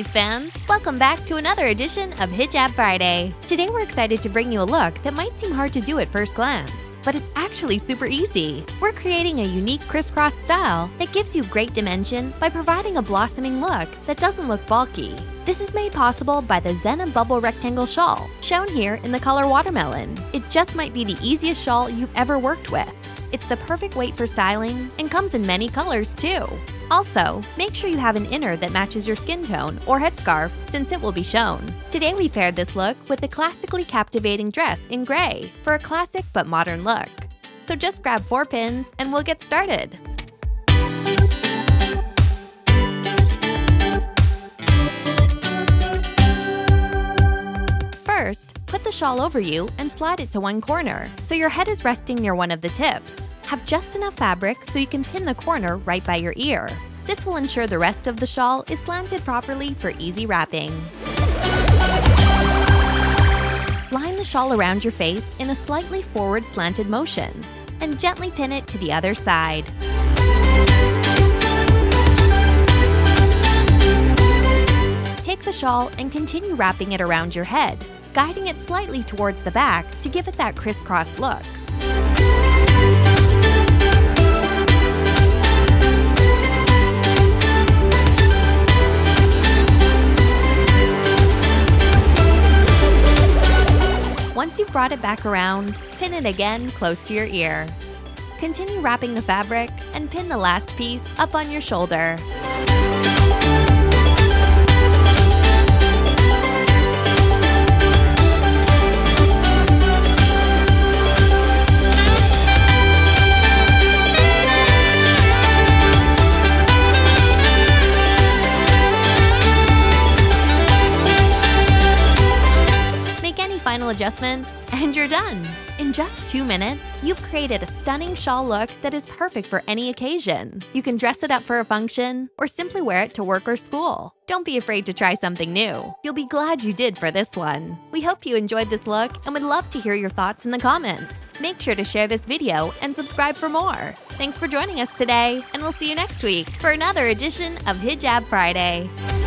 Fans! Welcome back to another edition of Hijab Friday. Today we're excited to bring you a look that might seem hard to do at first glance, but it's actually super easy. We're creating a unique crisscross style that gives you great dimension by providing a blossoming look that doesn't look bulky. This is made possible by the Zena Bubble Rectangle Shawl, shown here in the color watermelon. It just might be the easiest shawl you've ever worked with. It's the perfect weight for styling and comes in many colors too. Also, make sure you have an inner that matches your skin tone or headscarf since it will be shown. Today we paired this look with the classically captivating dress in gray for a classic but modern look. So just grab four pins and we'll get started. First, put the shawl over you and slide it to one corner, so your head is resting near one of the tips. Have just enough fabric so you can pin the corner right by your ear. This will ensure the rest of the shawl is slanted properly for easy wrapping. Line the shawl around your face in a slightly forward slanted motion, and gently pin it to the other side. Take the shawl and continue wrapping it around your head, guiding it slightly towards the back to give it that crisscross look. You've brought it back around, pin it again close to your ear. Continue wrapping the fabric and pin the last piece up on your shoulder. Adjustments, and you're done! In just two minutes, you've created a stunning shawl look that is perfect for any occasion. You can dress it up for a function, or simply wear it to work or school. Don't be afraid to try something new. You'll be glad you did for this one. We hope you enjoyed this look and would love to hear your thoughts in the comments. Make sure to share this video and subscribe for more. Thanks for joining us today, and we'll see you next week for another edition of Hijab Friday.